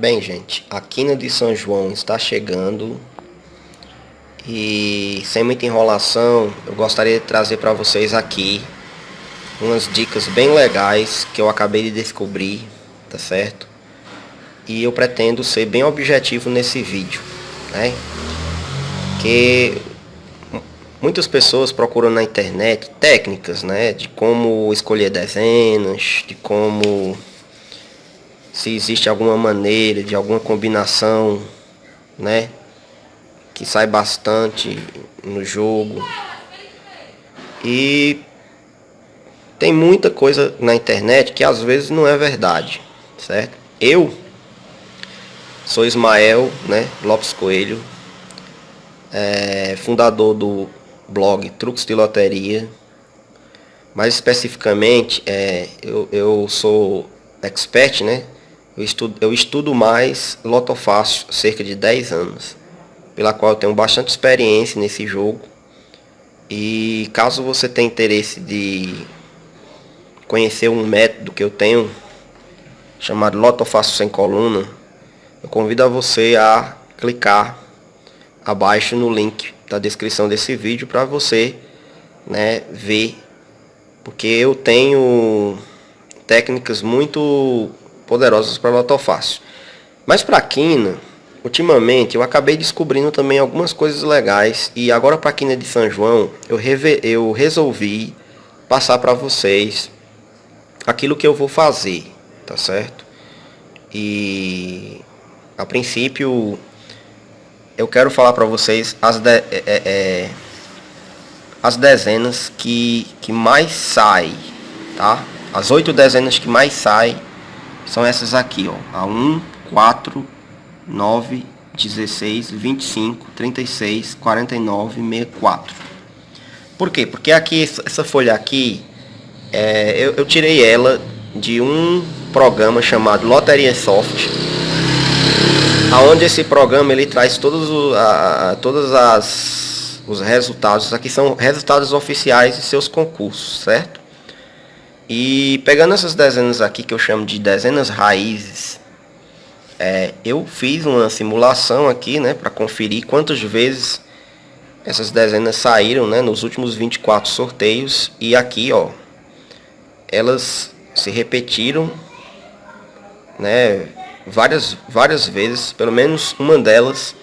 Bem, gente, a quina de São João está chegando e sem muita enrolação, eu gostaria de trazer para vocês aqui umas dicas bem legais que eu acabei de descobrir, tá certo? E eu pretendo ser bem objetivo nesse vídeo, né? Que muitas pessoas procuram na internet técnicas, né, de como escolher dezenas, de como se existe alguma maneira de alguma combinação, né, que sai bastante no jogo. E tem muita coisa na internet que às vezes não é verdade, certo? Eu sou Ismael, né, Lopes Coelho, é, fundador do blog Truques de Loteria. Mais especificamente, é, eu, eu sou expert, né? Eu estudo, eu estudo mais Lotofácil há cerca de 10 anos, pela qual eu tenho bastante experiência nesse jogo. E caso você tenha interesse de conhecer um método que eu tenho, chamado Lotofácil sem coluna, eu convido a você a clicar abaixo no link da descrição desse vídeo para você né, ver. Porque eu tenho técnicas muito poderosas para lotofácil. Mas para quina, ultimamente eu acabei descobrindo também algumas coisas legais e agora para quina de São João eu, eu resolvi passar para vocês aquilo que eu vou fazer, tá certo? E a princípio eu quero falar para vocês as, de, é, é, é, as dezenas que, que mais sai, tá? As oito dezenas que mais sai são essas aqui, ó. A 1, 4, 9, 16, 25, 36, 49, 64. Por quê? Porque aqui, essa folha aqui, é, eu, eu tirei ela de um programa chamado Loteria Soft aonde esse programa ele traz todos o, a, todas as os resultados aqui são resultados oficiais de seus concursos certo e pegando essas dezenas aqui que eu chamo de dezenas raízes é, eu fiz uma simulação aqui né para conferir quantas vezes essas dezenas saíram né nos últimos 24 sorteios e aqui ó elas se repetiram né várias, várias vezes, pelo menos uma delas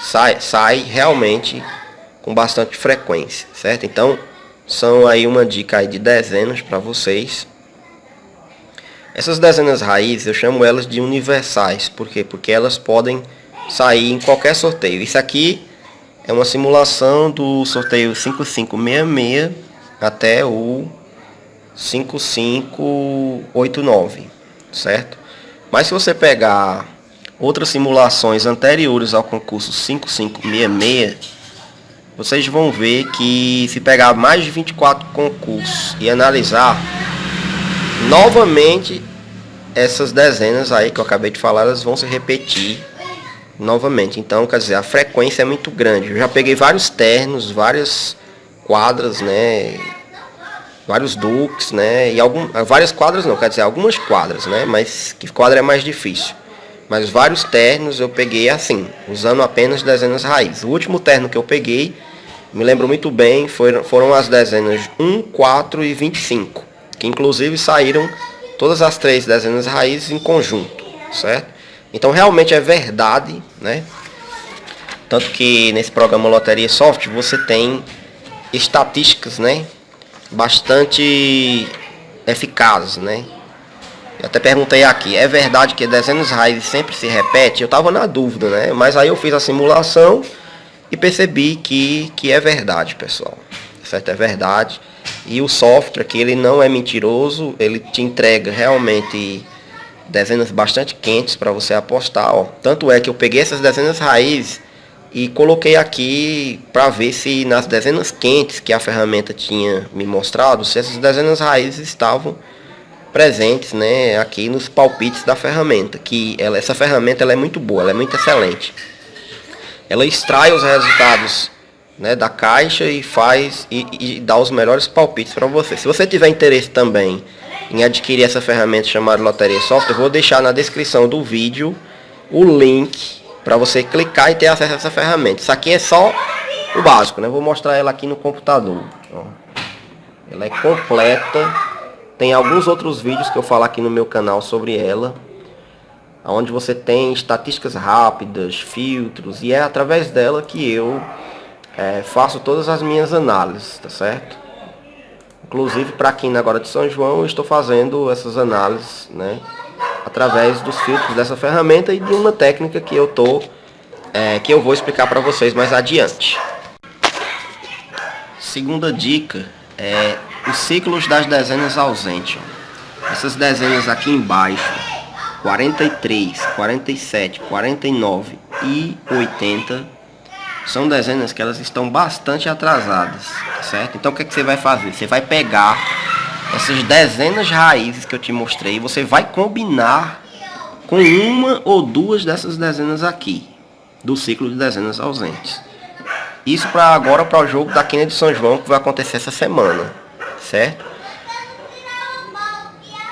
sai, sai realmente com bastante frequência, certo? Então, são aí uma dica aí de dezenas para vocês. Essas dezenas raízes, eu chamo elas de universais, por quê? Porque elas podem sair em qualquer sorteio. Isso aqui é uma simulação do sorteio 5566 até o 5589, certo? Mas se você pegar outras simulações anteriores ao concurso 5566, vocês vão ver que se pegar mais de 24 concursos e analisar novamente essas dezenas aí que eu acabei de falar, elas vão se repetir novamente. Então, quer dizer, a frequência é muito grande. Eu já peguei vários ternos, várias quadras, né? vários duques, né? E algum, várias quadras não, quer dizer, algumas quadras, né? Mas que quadra é mais difícil. Mas vários ternos eu peguei assim, usando apenas dezenas raízes. O último terno que eu peguei, me lembro muito bem, foram, foram as dezenas 1, 4 e 25. Que inclusive saíram todas as três dezenas raízes em conjunto, certo? Então realmente é verdade, né? Tanto que nesse programa Loteria Soft você tem estatísticas, né? bastante eficazes, né? Eu até perguntei aqui, é verdade que dezenas raízes sempre se repete? Eu estava na dúvida, né? Mas aí eu fiz a simulação e percebi que, que é verdade, pessoal. Certo? É verdade. E o software que ele não é mentiroso, ele te entrega realmente dezenas bastante quentes para você apostar. Ó. Tanto é que eu peguei essas dezenas raízes e coloquei aqui para ver se nas dezenas quentes que a ferramenta tinha me mostrado, se essas dezenas raízes estavam presentes, né, aqui nos palpites da ferramenta, que ela, essa ferramenta ela é muito boa, ela é muito excelente. Ela extrai os resultados né, da caixa e faz e, e dá os melhores palpites para você. Se você tiver interesse também em adquirir essa ferramenta chamada Loteria Software, vou deixar na descrição do vídeo o link para você clicar e ter acesso a essa ferramenta. Isso aqui é só o básico, né? Vou mostrar ela aqui no computador. Ó. Ela é completa. Tem alguns outros vídeos que eu falo aqui no meu canal sobre ela. Onde você tem estatísticas rápidas, filtros. E é através dela que eu é, faço todas as minhas análises, tá certo? Inclusive para aqui na agora de São João eu estou fazendo essas análises, né? Através dos filtros dessa ferramenta e de uma técnica que eu tô, é, que eu vou explicar para vocês mais adiante. Segunda dica é os ciclos das dezenas ausentes. Ó. Essas dezenas aqui embaixo, 43, 47, 49 e 80, são dezenas que elas estão bastante atrasadas, certo? Então o que, é que você vai fazer? Você vai pegar essas dezenas de raízes que eu te mostrei, você vai combinar com uma ou duas dessas dezenas aqui, do ciclo de dezenas ausentes. Isso para agora, para o jogo da Quina de São João, que vai acontecer essa semana, certo?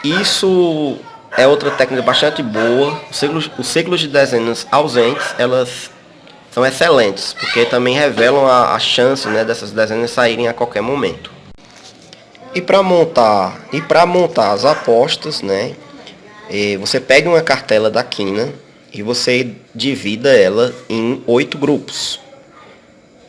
Isso é outra técnica bastante boa. Os ciclos, os ciclos de dezenas ausentes, elas são excelentes, porque também revelam a, a chance né, dessas dezenas saírem a qualquer momento. E para montar, e para montar as apostas, né, você pega uma cartela da quina e você divida ela em oito grupos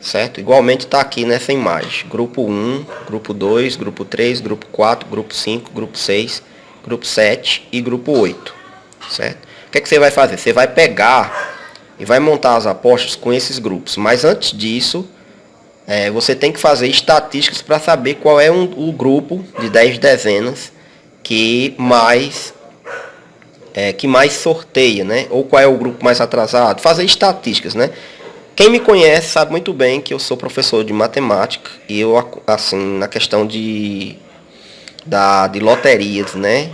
certo? Igualmente está aqui nessa imagem. Grupo 1, grupo 2, grupo 3, grupo 4, grupo 5, grupo 6, grupo 7 e grupo 8, certo? O que, é que você vai fazer? Você vai pegar e vai montar as apostas com esses grupos. Mas antes disso, é, você tem que fazer estatísticas para saber qual é um, o grupo de 10 dezenas que mais é, que mais sorteia, né? Ou qual é o grupo mais atrasado. Fazer estatísticas, né? Quem me conhece sabe muito bem que eu sou professor de matemática e eu, assim, na questão de, da, de loterias, né?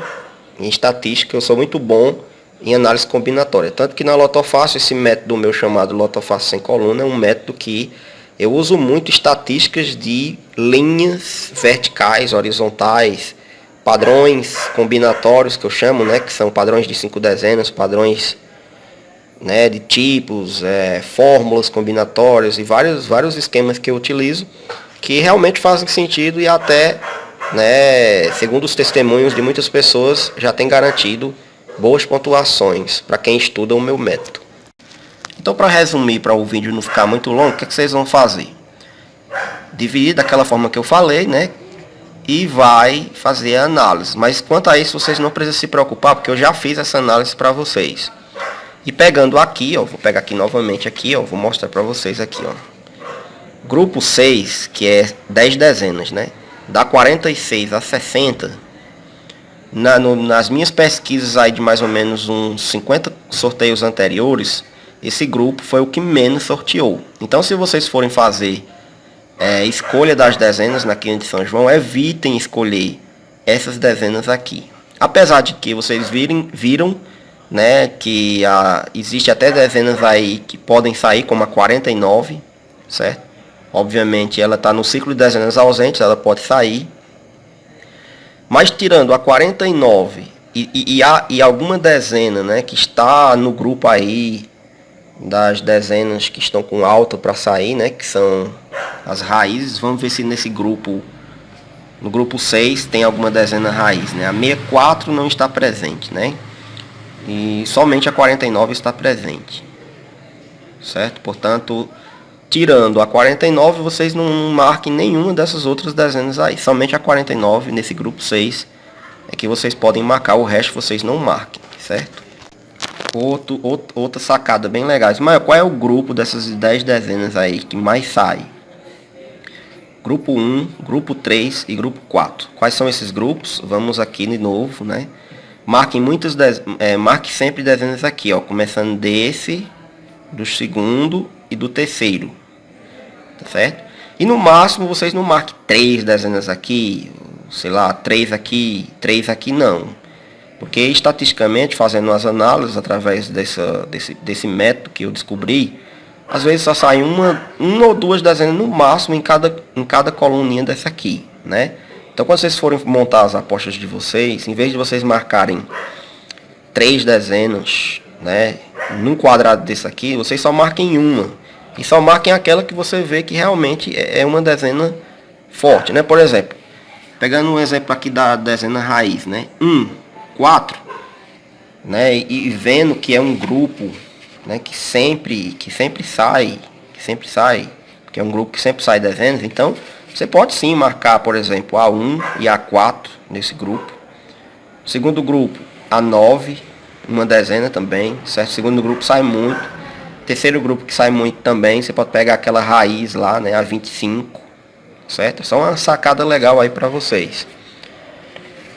Em estatística, eu sou muito bom em análise combinatória. Tanto que na Lotofácil, esse método meu chamado Lotofácil sem coluna, é um método que eu uso muito estatísticas de linhas verticais, horizontais, padrões combinatórios que eu chamo, né? Que são padrões de cinco dezenas, padrões né, de tipos, é, fórmulas combinatórias e vários, vários esquemas que eu utilizo que realmente fazem sentido e até, né, segundo os testemunhos de muitas pessoas, já tem garantido boas pontuações para quem estuda o meu método. Então, para resumir, para o vídeo não ficar muito longo, o que, é que vocês vão fazer? Dividir daquela forma que eu falei, né? E vai fazer a análise. Mas quanto a isso, vocês não precisam se preocupar, porque eu já fiz essa análise para vocês. E pegando aqui, ó, vou pegar aqui novamente aqui, ó, vou mostrar para vocês aqui, ó. Grupo 6, que é 10 dezenas, né? Da 46 a 60, na, no, nas minhas pesquisas aí de mais ou menos uns 50 sorteios anteriores, esse grupo foi o que menos sorteou. Então se vocês forem fazer é, escolha das dezenas na quinta de São João, evitem escolher essas dezenas aqui. Apesar de que vocês virem, viram né, que a, existe até dezenas aí que podem sair, como a 49, certo? Obviamente ela está no ciclo de dezenas ausentes, ela pode sair. Mas tirando a 49 e, e, e, a, e alguma dezena né, que está no grupo aí das dezenas que estão com alta para sair, né, que são as raízes, vamos ver se nesse grupo, no grupo 6 tem alguma dezena raiz, né? A 64 não está presente, né? E somente a 49 está presente. Certo? Portanto, tirando a 49, vocês não marquem nenhuma dessas outras dezenas aí. Somente a 49 nesse grupo 6 é que vocês podem marcar, o resto vocês não marquem, certo? Outro, outro, outra sacada bem legal. Mas qual é o grupo dessas 10 dezenas aí que mais sai? Grupo 1, grupo 3 e grupo 4. Quais são esses grupos? Vamos aqui de novo, né? Marquem muitos, é, marque sempre dezenas aqui, ó, começando desse, do segundo e do terceiro, tá certo? E no máximo vocês não marquem três dezenas aqui, sei lá, três aqui, três aqui não. Porque estatisticamente, fazendo as análises através dessa, desse, desse método que eu descobri, às vezes só sai uma, uma ou duas dezenas no máximo em cada, em cada coluninha dessa aqui, né? Então quando vocês forem montar as apostas de vocês, em vez de vocês marcarem três dezenas, né? num quadrado desse aqui, vocês só marquem uma. E só marquem aquela que você vê que realmente é, é uma dezena forte, né? Por exemplo, pegando um exemplo aqui da dezena raiz, né? 1, 4, né? E, vendo que é um grupo, né? Que sempre, que sempre sai, que sempre sai, que é um grupo que sempre sai dezenas, então você pode sim marcar, por exemplo, A1 e A4 nesse grupo. Segundo grupo, A9, uma dezena também, certo? Segundo grupo sai muito. Terceiro grupo que sai muito também, você pode pegar aquela raiz lá, né, A25, certo? Só uma sacada legal aí para vocês.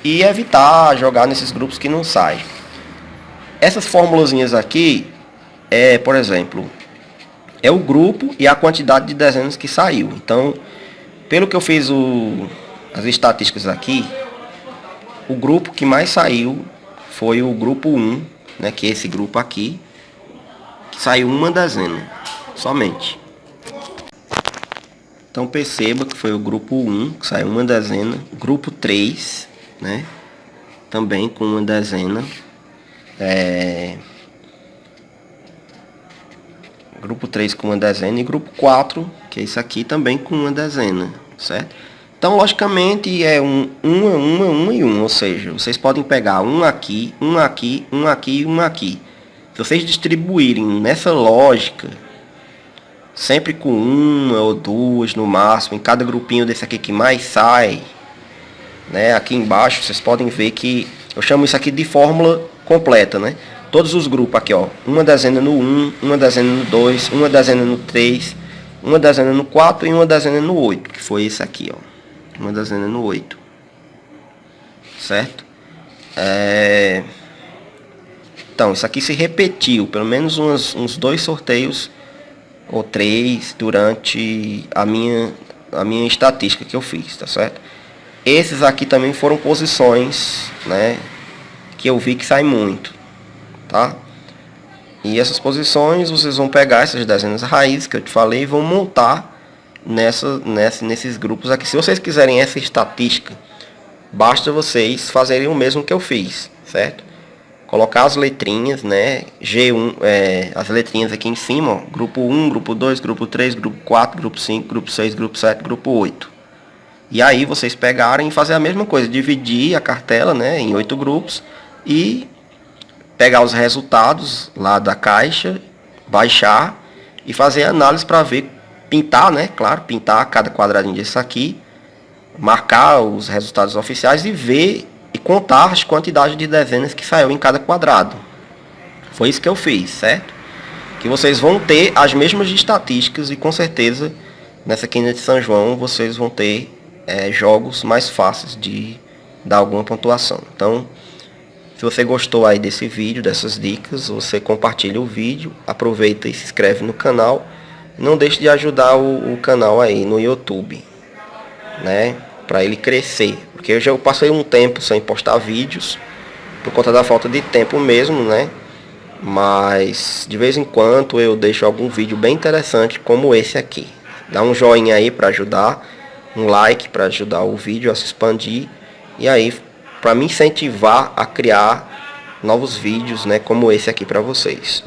E evitar jogar nesses grupos que não saem. Essas formulazinhas aqui, é, por exemplo, é o grupo e a quantidade de dezenas que saiu. Então, pelo que eu fiz o, as estatísticas aqui, o grupo que mais saiu foi o grupo 1, né, que é esse grupo aqui, que saiu uma dezena, somente. Então perceba que foi o grupo 1, que saiu uma dezena, grupo 3, né, também com uma dezena, é... grupo 3 com uma dezena e grupo 4, que é isso aqui, também com uma dezena, certo? Então, logicamente, é um, uma, uma, uma e um, ou seja, vocês podem pegar um aqui, um aqui, um aqui e um aqui. Se vocês distribuírem nessa lógica, sempre com uma ou duas no máximo, em cada grupinho desse aqui que mais sai, né, aqui embaixo, vocês podem ver que eu chamo isso aqui de fórmula completa, né? Todos os grupos aqui, ó, uma dezena no 1, uma dezena no 2, uma dezena no 3, uma dezena no 4 e uma dezena no 8, que foi esse aqui, ó uma dezena no 8. Certo? É... Então, isso aqui se repetiu, pelo menos uns, uns dois sorteios ou três durante a minha, a minha estatística que eu fiz, tá certo? Esses aqui também foram posições, né, que eu vi que sai muito, tá? E essas posições vocês vão pegar essas dezenas raízes que eu te falei e vão montar nessa, nessa, nesses grupos aqui. Se vocês quiserem essa estatística, basta vocês fazerem o mesmo que eu fiz, certo? Colocar as letrinhas, né? G1, é, as letrinhas aqui em cima, ó, grupo 1, grupo 2, grupo 3, grupo 4, grupo 5, grupo 6, grupo 7, grupo 8. E aí vocês pegarem e fazer a mesma coisa, dividir a cartela, né, em oito grupos e pegar os resultados lá da caixa, baixar e fazer análise para ver pintar, né? Claro, pintar cada quadradinho disso aqui, marcar os resultados oficiais e ver e contar as quantidades de dezenas que saiu em cada quadrado. Foi isso que eu fiz, certo? Que vocês vão ter as mesmas estatísticas e com certeza nessa quinta de São João vocês vão ter é, jogos mais fáceis de dar alguma pontuação. Então, se você gostou aí desse vídeo, dessas dicas, você compartilha o vídeo, aproveita e se inscreve no canal não deixe de ajudar o, o canal aí no YouTube, né? Para ele crescer, porque eu já passei um tempo sem postar vídeos por conta da falta de tempo mesmo, né? Mas de vez em quando eu deixo algum vídeo bem interessante como esse aqui. Dá um joinha aí para ajudar, um like para ajudar o vídeo a se expandir e aí para me incentivar a criar novos vídeos, né, como esse aqui para vocês.